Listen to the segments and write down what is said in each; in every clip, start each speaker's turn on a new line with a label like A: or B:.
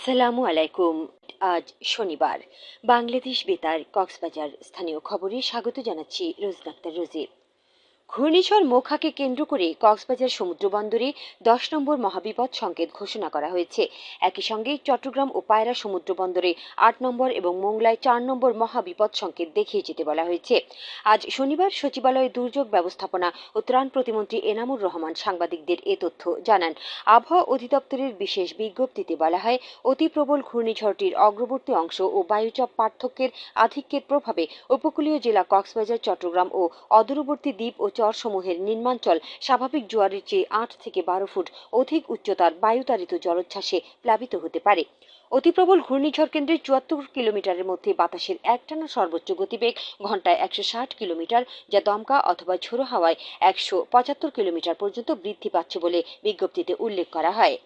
A: আসসালামু আলাইকুম। আজ শনিবার। বাংলাদেশ বেতার কক্সবাজার স্থানীয় খবরে স্বাগত জানাচ্ছি রোজনাক্তার রোজি। ঘূর্ণিঝড় মোখাকে কেন্দ্র করে কক্সবাজার সমুদ্র বন্দরে দশ নম্বর মহাবিপদ সংকেত ঘোষণা করা হয়েছে। একই সঙ্গে চট্টগ্রাম ও পায়রা সমুদ্র বন্দরে আট নম্বর এবং মোংলায় চার নম্বর মহাবিপদ সংকেত দেখিয়ে যেতে বলা হয়েছে। আজ শনিবার সচিবালয়ে দুর্যোগ ব্যবস্থাপনা ও ত্রাণ প্রতিমন্ত্রী এনামুর রহমান সাংবাদিকদের এ তথ্য জানান। আবহাওয়া অধিদপ্তরের বিশেষ বিজ্ঞপ্তিতে বলা হয়, অতি প্রবল ঘূর্ণিঝড়টির অগ্রবর্তী অংশ ও বায়ুচাপ পার্থক্যের আধিক্যের প্রভাবে উপকূলীয় জেলা কক্সবাজার, চট্টগ্রাম ও অদূরবর্তী দ্বীপ ও চরসমূহের নির্মাঞ্চল স্বাভাবিক জোয়ারের চেয়ে আট থেকে বারো ফুট অধিক উচ্চতার বায়ুতাড়িত জলোচ্ছ্বাসে প্লাবিত হতে পারে। অতিপ্রবল ঘূর্ণিঝড় কেন্দ্রে চুয়াত্তর কিলোমিটারের মধ্যে বাতাসের একটানা সর্বোচ্চ গতিবেগ ঘন্টায় একশো ষাট কিলোমিটার, যা দমকা অথবা ঝোড়ো হাওয়ায় একশো পঁচাত্তর কিলোমিটার পর্যন্ত বৃদ্ধি পাচ্ছে বলে বিজ্ঞপ্তিতে উল্লেখ করা হয়।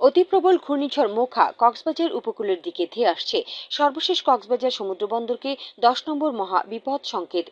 A: অতি প্রবল ঘূর্ণিঝড় মোখা কক্সবাজার উপকূলের দিকে ধেয়ে আসছে। সর্বশেষ কক্সবাজার সমুদ্র বন্দরকে দশ নম্বর মহা বিপদ সংকেত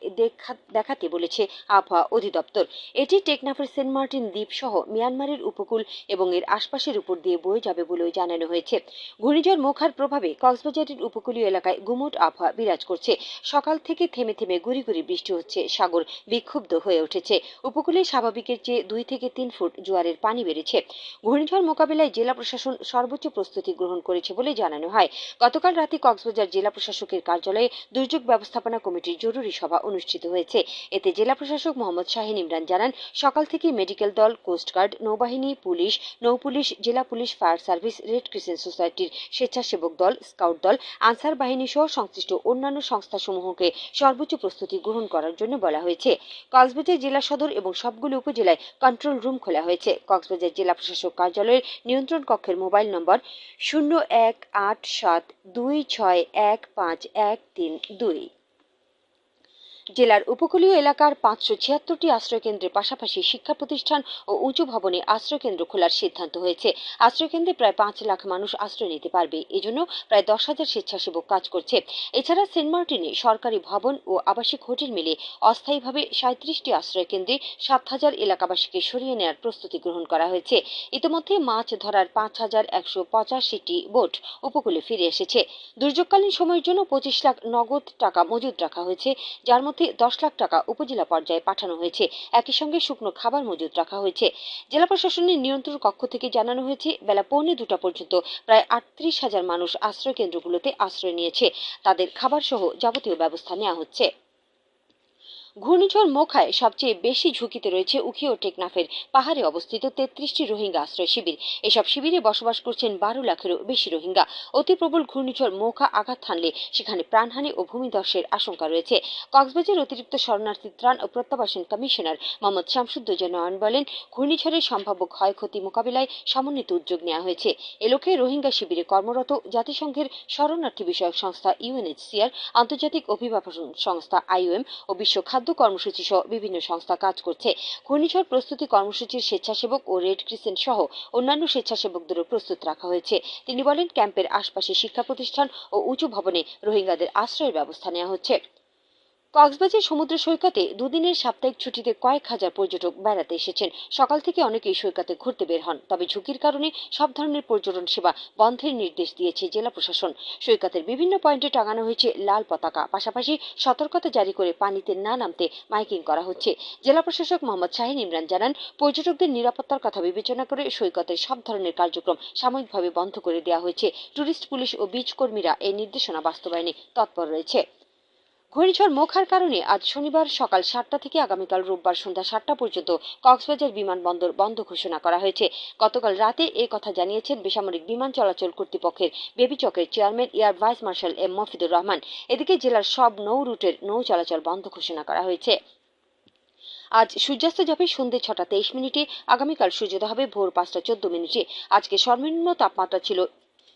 A: দেখাতে বলেছে আবহাওয়া অধিদপ্তর। এটি টেকনাফের সেন্ট মার্টিন দ্বীপ সহ মিয়ানমারের উপকূল এবং এর আশপাশের উপর দিয়ে বয়ে যাবে বলেও জানানো হয়েছে। ঘূর্ণিঝড় মোখার প্রভাবে কক্সবাজারের উপকূলীয় এলাকায় গুমট আবহাওয়া বিরাজ করছে। সকাল থেকে থেমে থেমে গুড়ি গুড়ি বৃষ্টি হচ্ছে, সাগর বিক্ষুব্ধ হয়ে উঠেছে। উপকূলে স্বাভাবিকের চেয়ে দুই থেকে তিন ফুট জোয়ারের পানি বেড়েছে। ঘূর্ণিঝড় মোকাবিলায় জেলা প্রশাসন সর্বোচ্চ প্রস্তুতি গ্রহণ করেছে বলে জানানো হয়। গতকাল রাতে কক্সবাজার জেলা প্রশাসকের কার্যালয়ে দুর্যোগ ব্যবস্থাপনা কমিটির জরুরি সভা অনুষ্ঠিত হয়েছে। এতে জেলা প্রশাসক মোহাম্মদ শাহিন ইমরান জানান, সকাল থেকে মেডিকেল দল কোস্টগার্ড নৌবাহিনী, পুলিশ নৌপুলিশ জেলা police, fire service, red crescent সোসাইটির স্বেচ্ছাসেবক দল, স্কাউট দল, আনসার বাহিনী সহ সংশ্লিষ্ট অন্যান্য সংস্থাসমূহকে সর্বোচ্চ প্রস্তুতি গ্রহণ করার জন্য বলা হয়েছে। কক্সবাজার জেলা সদর এবং সবগুলো উপজেলায় কন্ট্রোল রুম খোলা হয়েছে। কক্সবাজার জেলা প্রশাসক কার্যালয়ের নিয়ন্ত্রণ কক্ষের মোবাইল নম্বর শূন্য এক আট সাত দুই ছয় এক পাঁচ এক তিন দুই। জেলার উপকূলীয় এলাকার পাঁচশো ছিয়াত্তরটি আশ্রয়কেন্দ্রের পাশাপাশি শিক্ষা প্রতিষ্ঠান ও উঁচু ভবনে আশ্রয়কেন্দ্র খোলার সিদ্ধান্ত হয়েছে। আশ্রয়কেন্দ্রে প্রায় পাঁচ লাখ মানুষ আশ্রয় নিতে পারবে। এজন্য প্রায় দশ হাজার স্বেচ্ছাসেবক কাজ করছে। এছাড়া সেন্ট মার্টিনে সরকারি ভবন ও আবাসিক হোটেল মিলে অস্থায়ীভাবে সাঁত্রিশটি আশ্রয়কেন্দ্রে সাত হাজার এলাকাবাসীকে সরিয়ে নেওয়ার প্রস্তুতি গ্রহণ করা হয়েছে। ইতিমধ্যে মাছ ধরার পাঁচ হাজার একশো পঁচাশিটি বোট উপকূলে ফিরে এসেছে। দুর্যোগকালীন সময়ের জন্য পঁচিশ লাখ নগদ টাকা মজুদ রাখা হয়েছে, যার মধ্যে মধ্যে দশ লাখ টাকা উপজেলা পর্যায়ে পাঠানো হয়েছে। একই সঙ্গে শুকনো খাবার মজুত রাখা হয়েছে। জেলা প্রশাসনের নিয়ন্ত্রণ কক্ষ থেকে জানানো হয়েছে, বেলা পৌনে দুটা পর্যন্ত প্রায় আটত্রিশ হাজার মানুষ আশ্রয় কেন্দ্রগুলোতে আশ্রয় নিয়েছে। তাদের খাবার সহ যাবতীয় ব্যবস্থা নেওয়া হচ্ছে। ঘূর্ণিঝড় মোখায় সবচেয়ে বেশি ঝুঁকিতে রয়েছে উখি ও টেকনাফের পাহাড়ে অবস্থিত তেত্রিশটি রোহিঙ্গা আশ্রয় শিবির। এসব শিবিরে বসবাস করছেন বারো লাখেরও বেশি রোহিঙ্গা। অতি প্রবল ঘূর্ণিঝড় মোখা আঘাত হানলে সেখানে প্রাণহানি ও ভূমিধসের আশঙ্কা রয়েছে। কক্সবাজার অতিরিক্ত শরণার্থী ত্রাণ ও প্রত্যাবাসন কমিশনার মোহাম্মদ শামসুদ্দোজা নয়ন বলেন, ঘূর্ণিঝড়ের সম্ভাব্য ক্ষয়ক্ষতি মোকাবিলায় সমন্বিত উদ্যোগ নেওয়া হয়েছে। এলোকে রোহিঙ্গা শিবিরে কর্মরত জাতিসংঘের শরণার্থী বিষয়ক সংস্থা ইউএনএইচসিআর, আন্তর্জাতিক অভিবাসন সংস্থা আইওএম ও বিশ্ব খাদ্য খাদ্য কর্মসূচি সহ বিভিন্ন সংস্থা কাজ করছে। ঘূর্ণিঝড় প্রস্তুতি কর্মসূচির স্বেচ্ছাসেবক ও রেড ক্রিসেন্ট সহ অন্যান্য স্বেচ্ছাসেবকদেরও প্রস্তুত রাখা হয়েছে। তিনি বলেন, ক্যাম্পের আশপাশে শিক্ষা প্রতিষ্ঠান ও উঁচু ভবনে রোহিঙ্গাদের আশ্রয়ের ব্যবস্থা নেওয়া হচ্ছে। কক্সবাজার সমুদ্র সৈকতে দুদিনের সাপ্তাহিক ছুটিতে কয়েক হাজার পর্যটক বেড়াতে এসেছেন। সকাল থেকে অনেকেই সৈকতে ঘুরতে বের হন, তবে ঝুঁকির কারণে সব ধরনের পর্যটন সেবা বন্ধের নির্দেশ দিয়েছে জেলা প্রশাসন। সৈকতের বিভিন্ন পয়েন্টে টাঙানো হয়েছে লাল পতাকা, পাশাপাশি সতর্কতা জারি করে পানিতে না নামতে মাইকিং করা হচ্ছে। জেলা প্রশাসক মোহাম্মদ শাহিন ইমরান জানান, পর্যটকদের নিরাপত্তার কথা বিবেচনা করে সৈকতের সব ধরনের কার্যক্রম সাময়িকভাবে বন্ধ করে দেওয়া হয়েছে। টুরিস্ট পুলিশ ও বিচ কর্মীরা এই নির্দেশনা বাস্তবায়নে তৎপর রয়েছে। ঘূর্ণিঝড় মোখার কারণে আজ শনিবার সকাল সাতটা থেকে আগামীকাল রোববার সন্ধ্যা সাতটা পর্যন্ত কক্সবাজার বিমানবন্দর বন্ধ ঘোষণা করা হয়েছে। গতকাল রাতে এ কথা জানিয়েছেন বেসামরিক বিমান চলাচল কর্তৃপক্ষের বেবিচকের chairman, air vice marshal M Mofidur Rahman. এদিকে জেলার সব নৌ রুটের নৌ চলাচল বন্ধ ঘোষণা করা হয়েছে। আজ সূর্যাস্ত যাবে সন্ধ্যে ছটা তেইশ মিনিটে, আগামীকাল সূর্যোদয় হবে ভোর পাঁচটা চোদ্দ মিনিটে। আজকে সর্বনিম্ন তাপমাত্রা ছিল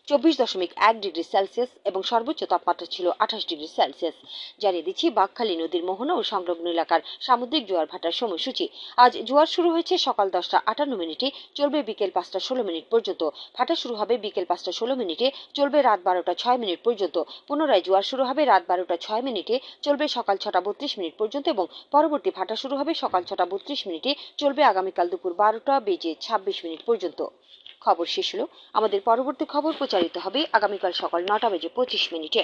A: চব্বিশ দশমিক এক ডিগ্রি সেলসিয়াস এবং সর্বোচ্চ তাপমাত্রা ছিল আঠাশ ডিগ্রি সেলসিয়াস। জানিয়ে দিচ্ছি, বাঘখালী নদীর মোহনা ও সংলগ্ন এলাকার সামুদ্রিক জোয়ার ভাটার সময়সূচি। আজ জোয়ার শুরু হয়েছে সকাল দশটা আটান্ন মিনিটে, চলবে বিকেল পাঁচটা ষোলো মিনিট পর্যন্ত। ভাটা শুরু হবে বিকেল পাঁচটা ষোলো মিনিটে, চলবে রাত বারোটা ছয় মিনিট পর্যন্ত। পুনরায় জোয়ার শুরু হবে রাত বারোটা ছয় মিনিটে, চলবে সকাল ছটা বত্রিশ মিনিট পর্যন্ত এবং পরবর্তী ভাটা শুরু হবে সকাল ছটা বত্রিশ মিনিটে, চলবে আগামীকাল দুপুর বারোটা বেজে ছাব্বিশ মিনিট পর্যন্ত। খবর শেষ হলো। আমাদের পরবর্তী খবর প্রচারিত হবে আগামীকাল সকাল নটা বেজে পঁচিশ মিনিটে।